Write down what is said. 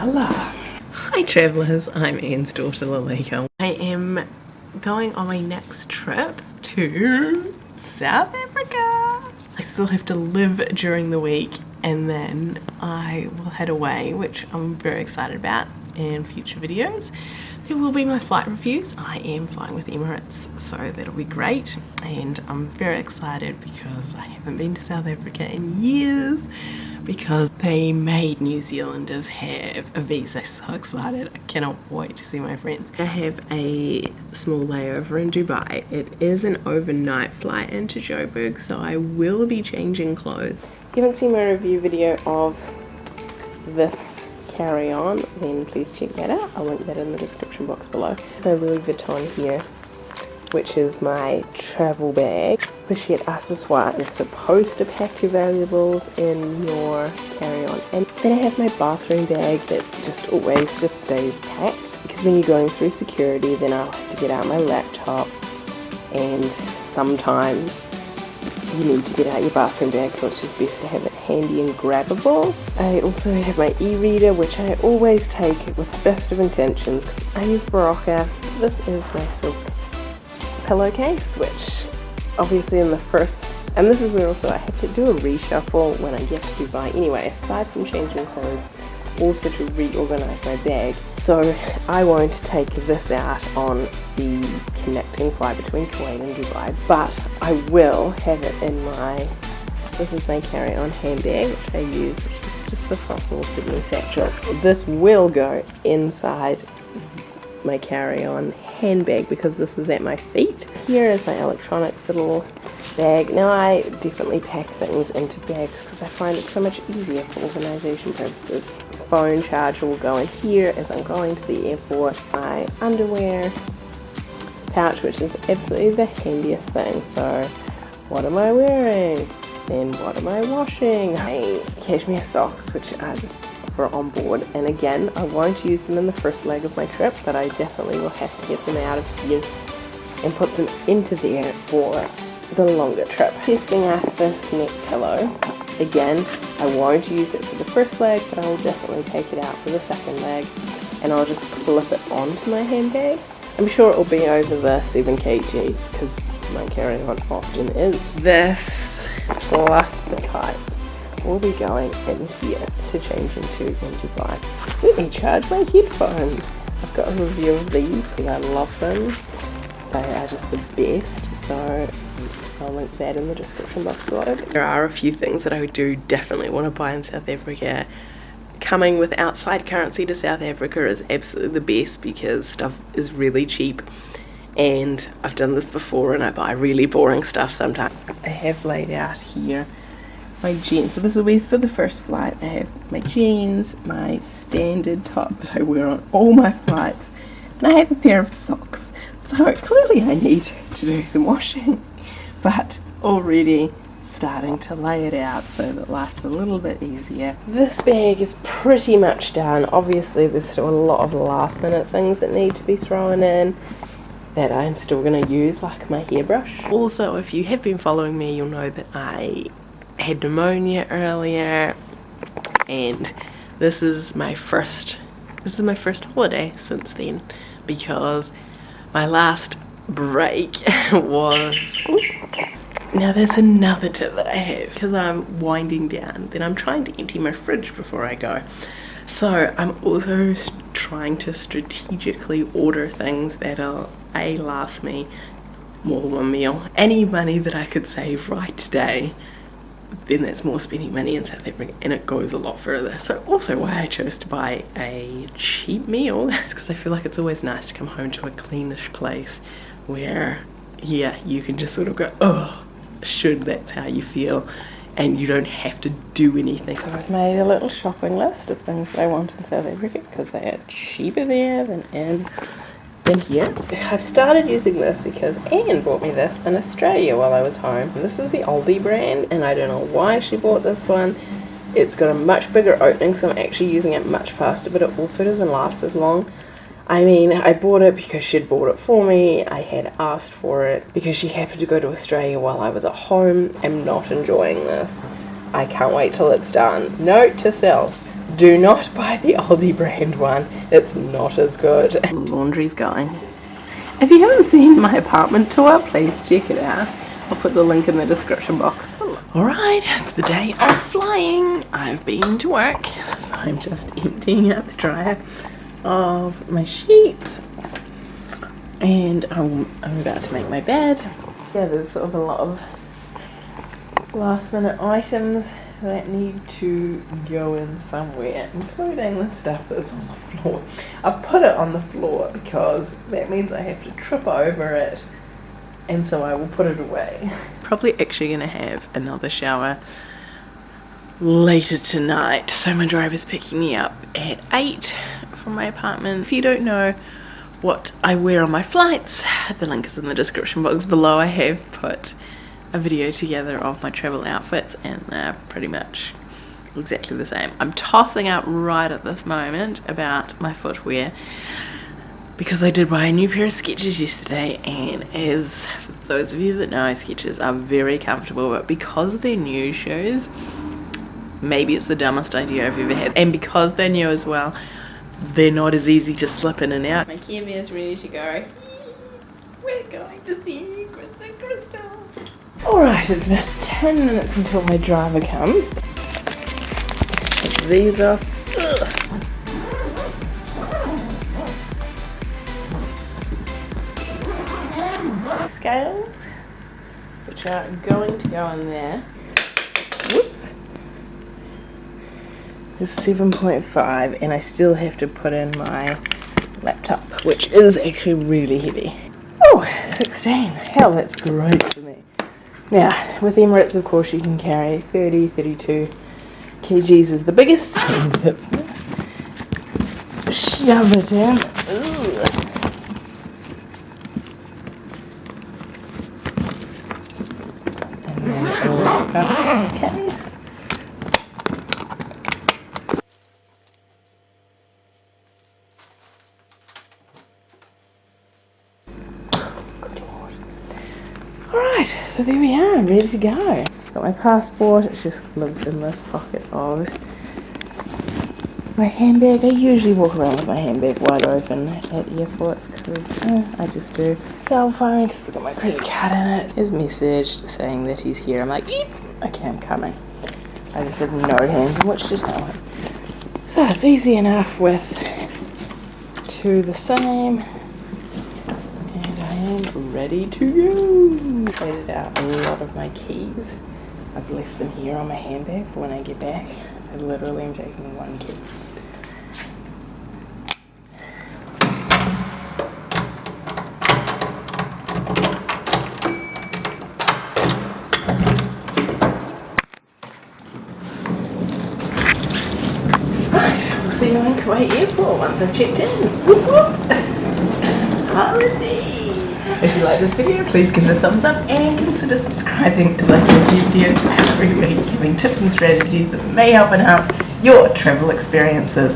yalla. Hi travellers, I'm Anne's daughter Lalika. I am going on my next trip to South Africa. I still have to live during the week and then I will head away, which I'm very excited about in future videos. There will be my flight reviews. I am flying with Emirates, so that'll be great. And I'm very excited because I haven't been to South Africa in years because they made New Zealanders have a visa. So excited. I cannot wait to see my friends. I have a small layover in Dubai. It is an overnight flight into Joburg, so I will be changing clothes. If you haven't seen my review video of this carry on then please check that out. I'll link that in the description box below. My Louis Vuitton here which is my travel bag. Pochette accessoire you're supposed to pack your valuables in your carry-on. And then I have my bathroom bag that just always just stays packed. Because when you're going through security then I'll have to get out my laptop and sometimes you need to get out your bathroom bag so it's just best to have it handy and grabbable. I also have my e-reader which I always take with the best of intentions because I use Berocca. This is my silk pillowcase which obviously in the first and this is where also I had to do a reshuffle when I get to Dubai anyway aside from changing clothes also to reorganize my bag. So I won't take this out on the connecting flight between Kuwait and Dubai, but I will have it in my, this is my carry-on handbag, which I use, just the Fossil Sydney satchel. This will go inside my carry-on handbag because this is at my feet. Here is my electronics little bag. Now I definitely pack things into bags because I find it so much easier for organization purposes phone charger will go in here as I'm going to the airport. My underwear pouch, which is absolutely the handiest thing. So, what am I wearing? Then what am I washing? My cashmere socks, which are just for on board. And again, I won't use them in the first leg of my trip, but I definitely will have to get them out of here and put them into there for the longer trip. Testing out this neck pillow. Again, I won't use it for the first leg, but I will definitely take it out for the second leg. And I'll just clip it onto my handbag. I'm sure it will be over the 7 kgs, because my carry-on often is. This plus the tights will be going in here to change into in Dubai. Let me charge my headphones. I've got a review of these because I love them. They are just the best, so I'll link that in the description box below. There are a few things that I do definitely want to buy in South Africa. Coming with outside currency to South Africa is absolutely the best because stuff is really cheap and I've done this before and I buy really boring stuff sometimes. I have laid out here my jeans. So this will be for the first flight. I have my jeans, my standard top that I wear on all my flights, and I have a pair of socks. So clearly I need to do some washing but already starting to lay it out so that life's a little bit easier. This bag is pretty much done. Obviously there's still a lot of last minute things that need to be thrown in that I'm still going to use like my hairbrush. Also if you have been following me you'll know that I had pneumonia earlier and this is my first this is my first holiday since then because my last break was now there's another tip that I have because I'm winding down. Then I'm trying to empty my fridge before I go. So I'm also trying to strategically order things that'll a last me more than one meal. Any money that I could save right today then that's more spending money in South Africa and it goes a lot further. So also why I chose to buy a cheap meal, that's because I feel like it's always nice to come home to a cleanish place where yeah you can just sort of go oh should that's how you feel and you don't have to do anything. So I've made a little shopping list of things I want in South Africa because they are cheaper there than in, than here. I've started using this because Anne bought me this in Australia while I was home. This is the Aldi brand and I don't know why she bought this one. It's got a much bigger opening so I'm actually using it much faster but it also doesn't last as long. I mean, I bought it because she'd bought it for me. I had asked for it because she happened to go to Australia while I was at home. I'm not enjoying this. I can't wait till it's done. Note to self, Do not buy the Aldi brand one. It's not as good. Laundry's going. If you haven't seen my apartment tour, please check it out. I'll put the link in the description box. Alright, it's the day of flying. I've been to work, so I'm just emptying out the dryer of my sheets. And I'm, I'm about to make my bed. Yeah, there's sort of a lot of last minute items that need to go in somewhere, including the stuff that's on the floor. I've put it on the floor because that means I have to trip over it and so I will put it away. Probably actually going to have another shower later tonight. So my driver's picking me up at 8 from my apartment. If you don't know what I wear on my flights, the link is in the description box below. I have put a video together of my travel outfits and they're pretty much exactly the same. I'm tossing up right at this moment about my footwear because I did buy a new pair of Skechers yesterday and as those of you that know Skechers are very comfortable but because they're new shoes maybe it's the dumbest idea I've ever had and because they're new as well they're not as easy to slip in and out. My Care is ready to go. We're going to see Chris and Crystal. Alright, it's about 10 minutes until my driver comes. Put these off. Scales, which are going to go in there. Whoops. It's 7.5 and I still have to put in my laptop, which is actually really heavy. Oh, 16. Hell, that's great for me. Now, with Emirates, of course, you can carry 30, 32 kgs is the biggest. Shove it in. And then case. Alright, so there we are, ready to go. Got my passport, it just lives in this pocket of my handbag. I usually walk around with my handbag wide open at airports because eh, I just do. Cell phone, because I've got my credit card in it. His message saying that he's here. I'm like, okay, I'm coming. I just have no hands in which tell him. So it's easy enough with two the same am ready to go. Traded out a lot of my keys. I've left them here on my handbag for when I get back. I literally am taking one key. See you in Kuwait Airport once I've checked in. Whoop whoop! Holiday! If you like this video, please give it a thumbs up and consider subscribing as I post new videos every week giving tips and strategies that may help enhance your travel experiences.